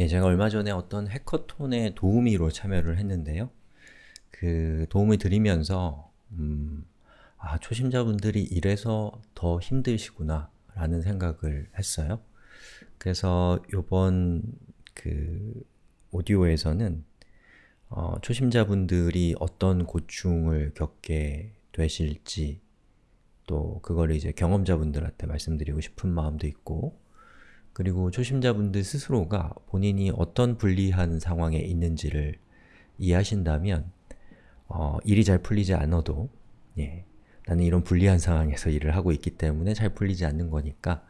예, 제가 얼마 전에 어떤 해커톤에 도우미로 참여를 했는데요. 그 도움을 드리면서 음, 아, 초심자분들이 이래서 더 힘드시구나 라는 생각을 했어요. 그래서 요번 그 오디오에서는 어, 초심자분들이 어떤 고충을 겪게 되실지 또 그걸 이제 경험자분들한테 말씀드리고 싶은 마음도 있고 그리고 초심자분들 스스로가 본인이 어떤 불리한 상황에 있는지를 이해하신다면 어, 일이 잘 풀리지 않아도 예, 나는 이런 불리한 상황에서 일을 하고 있기 때문에 잘 풀리지 않는 거니까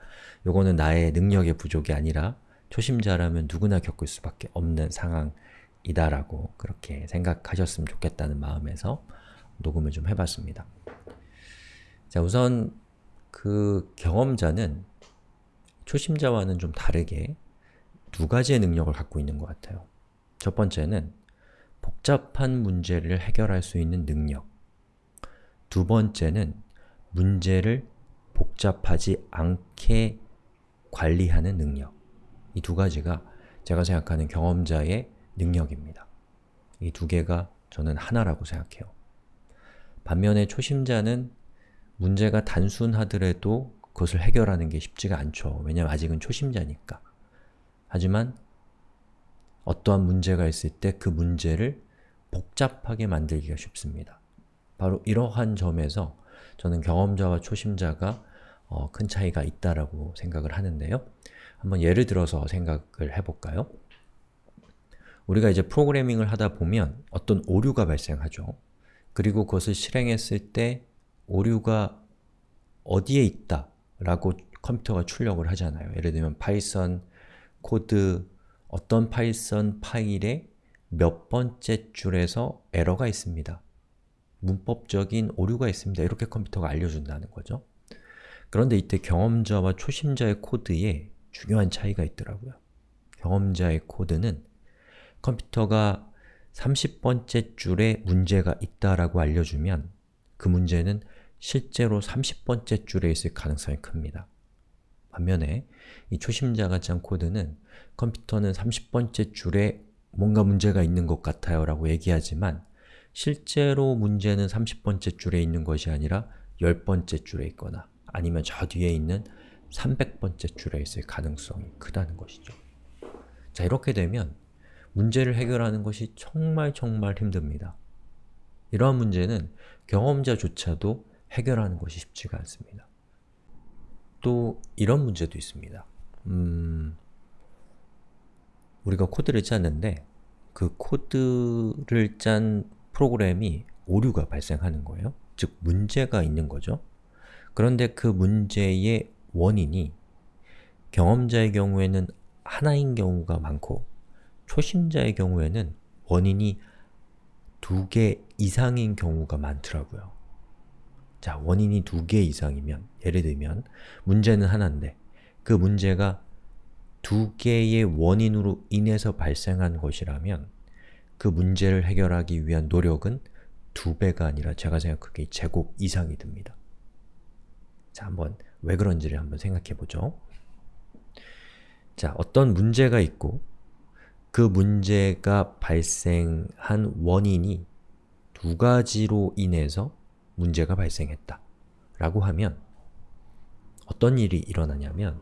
요거는 나의 능력의 부족이 아니라 초심자라면 누구나 겪을 수밖에 없는 상황이다라고 그렇게 생각하셨으면 좋겠다는 마음에서 녹음을 좀 해봤습니다. 자, 우선 그 경험자는 초심자와는 좀 다르게 두 가지의 능력을 갖고 있는 것 같아요. 첫 번째는 복잡한 문제를 해결할 수 있는 능력 두 번째는 문제를 복잡하지 않게 관리하는 능력 이 두 가지가 제가 생각하는 경험자의 능력입니다. 이 두 개가 저는 하나라고 생각해요. 반면에 초심자는 문제가 단순하더라도 그것을 해결하는 게 쉽지가 않죠. 왜냐하면 아직은 초심자니까. 하지만 어떠한 문제가 있을 때 그 문제를 복잡하게 만들기가 쉽습니다. 바로 이러한 점에서 저는 경험자와 초심자가 어, 큰 차이가 있다라고 생각을 하는데요. 한번 예를 들어서 생각을 해볼까요? 우리가 이제 프로그래밍을 하다 보면 어떤 오류가 발생하죠. 그리고 그것을 실행했을 때 오류가 어디에 있다 라고 컴퓨터가 출력을 하잖아요. 예를 들면 Python 코드 어떤 Python 파일에 몇 번째 줄에서 에러가 있습니다. 문법적인 오류가 있습니다. 이렇게 컴퓨터가 알려준다는 거죠. 그런데 이때 경험자와 초심자의 코드에 중요한 차이가 있더라고요. 경험자의 코드는 컴퓨터가 30번째 줄에 문제가 있다라고 알려주면 그 문제는 실제로 30번째 줄에 있을 가능성이 큽니다. 반면에 이 초심자가 짠 코드는 컴퓨터는 30번째 줄에 뭔가 문제가 있는 것 같아요 라고 얘기하지만 실제로 문제는 30번째 줄에 있는 것이 아니라 10번째 줄에 있거나 아니면 저 뒤에 있는 300번째 줄에 있을 가능성이 크다는 것이죠. 자, 이렇게 되면 문제를 해결하는 것이 정말 정말 힘듭니다. 이러한 문제는 경험자조차도 해결하는 것이 쉽지가 않습니다. 또 이런 문제도 있습니다. 음, 우리가 코드를 짰는데 그 코드를 짠 프로그램이 오류가 발생하는 거예요. 즉, 문제가 있는 거죠. 그런데 그 문제의 원인이 경험자의 경우에는 하나인 경우가 많고 초심자의 경우에는 원인이 두 개 이상인 경우가 많더라고요. 자, 원인이 두 개 이상이면 예를 들면 문제는 하나인데 그 문제가 두 개의 원인으로 인해서 발생한 것이라면 그 문제를 해결하기 위한 노력은 두 배가 아니라 제가 생각하기에 제곱 이상이 듭니다. 자, 한번 왜 그런지를 한번 생각해 보죠. 자, 어떤 문제가 있고 그 문제가 발생한 원인이 두 가지로 인해서 문제가 발생했다 라고 하면 어떤 일이 일어나냐면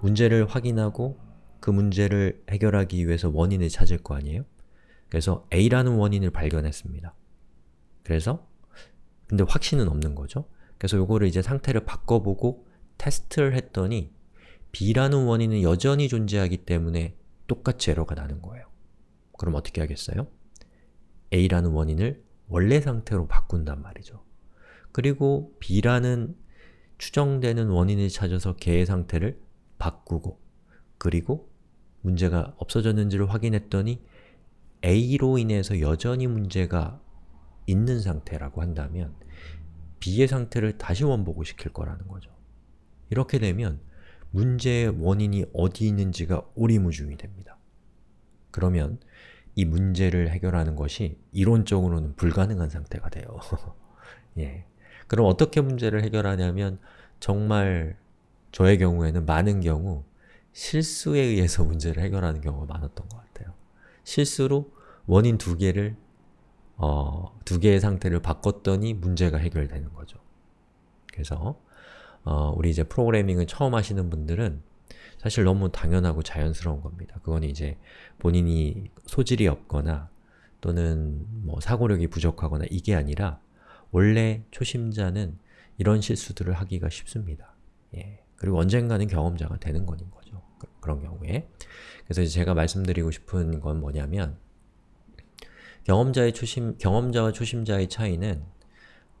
문제를 확인하고 그 문제를 해결하기 위해서 원인을 찾을 거 아니에요? 그래서 A라는 원인을 발견했습니다. 그래서 근데 확신은 없는 거죠. 그래서 요거를 이제 상태를 바꿔보고 테스트를 했더니 B라는 원인은 여전히 존재하기 때문에 똑같이 에러가 나는 거예요. 그럼 어떻게 하겠어요? A라는 원인을 원래 상태로 바꾼단 말이죠. 그리고 B라는 추정되는 원인을 찾아서 개의 상태를 바꾸고 그리고 문제가 없어졌는지를 확인했더니 A로 인해서 여전히 문제가 있는 상태라고 한다면 B의 상태를 다시 원복을 시킬 거라는 거죠. 이렇게 되면 문제의 원인이 어디 있는지가 오리무중이 됩니다. 그러면 이 문제를 해결하는 것이 이론적으로는 불가능한 상태가 돼요. 예. 그럼 어떻게 문제를 해결하냐면 정말 저의 경우에는 많은 경우 실수에 의해서 문제를 해결하는 경우가 많았던 것 같아요. 실수로 원인 두 개를 어, 두 개의 상태를 바꿨더니 문제가 해결되는 거죠. 그래서 어, 우리 이제 프로그래밍을 처음 하시는 분들은 사실 너무 당연하고 자연스러운 겁니다. 그건 이제 본인이 소질이 없거나 또는 뭐 사고력이 부족하거나 이게 아니라 원래 초심자는 이런 실수들을 하기가 쉽습니다. 예. 그리고 언젠가는 경험자가 되는 거는 거죠. 그, 그런 경우에. 그래서 제가 말씀드리고 싶은 건 뭐냐면 경험자의 초심, 경험자와 초심자의 차이는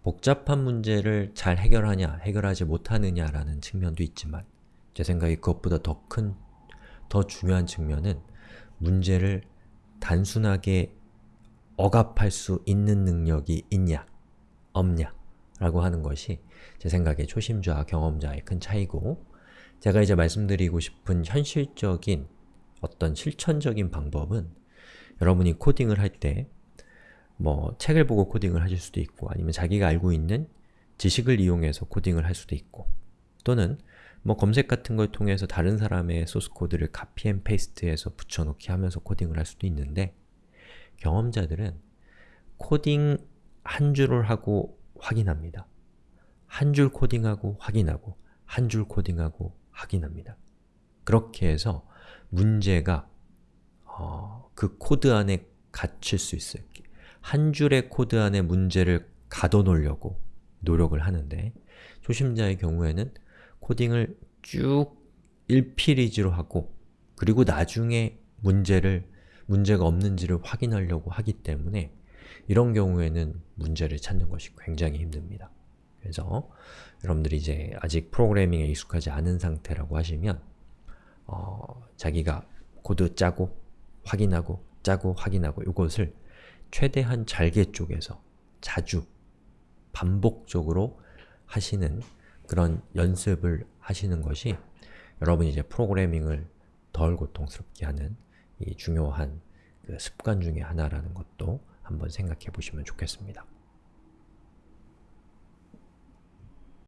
복잡한 문제를 잘 해결하냐, 해결하지 못하느냐라는 측면도 있지만 제 생각에 그것보다 더 큰, 더 중요한 측면은 문제를 단순하게 억압할 수 있는 능력이 있냐, 없냐 라고 하는 것이 제 생각에 초심자와 경험자의 큰 차이고 제가 이제 말씀드리고 싶은 현실적인 어떤 실천적인 방법은 여러분이 코딩을 할 때 뭐 책을 보고 코딩을 하실 수도 있고 아니면 자기가 알고 있는 지식을 이용해서 코딩을 할 수도 있고 또는 뭐 검색 같은 걸 통해서 다른 사람의 소스 코드를 copy and paste해서 붙여넣기 하면서 코딩을 할 수도 있는데 경험자들은 코딩 한 줄을 하고 확인합니다. 한 줄 코딩하고 확인하고 한 줄 코딩하고 확인합니다. 그렇게 해서 문제가 어, 그 코드 안에 갇힐 수 있어요. 한 줄의 코드 안에 문제를 가둬놓으려고 노력을 하는데 초심자의 경우에는 코딩을 쭉 일필휘지로 하고 그리고 나중에 문제를 문제가 없는지를 확인하려고 하기 때문에 이런 경우에는 문제를 찾는 것이 굉장히 힘듭니다. 그래서 여러분들이 이제 아직 프로그래밍에 익숙하지 않은 상태라고 하시면 어, 자기가 코드 짜고 확인하고 짜고 확인하고 이것을 최대한 잘게 쪼개서 자주 반복적으로 하시는 그런 연습을 하시는 것이 여러분이 이제 프로그래밍을 덜 고통스럽게 하는 이 중요한 그 습관 중의 하나라는 것도 한번 생각해 보시면 좋겠습니다.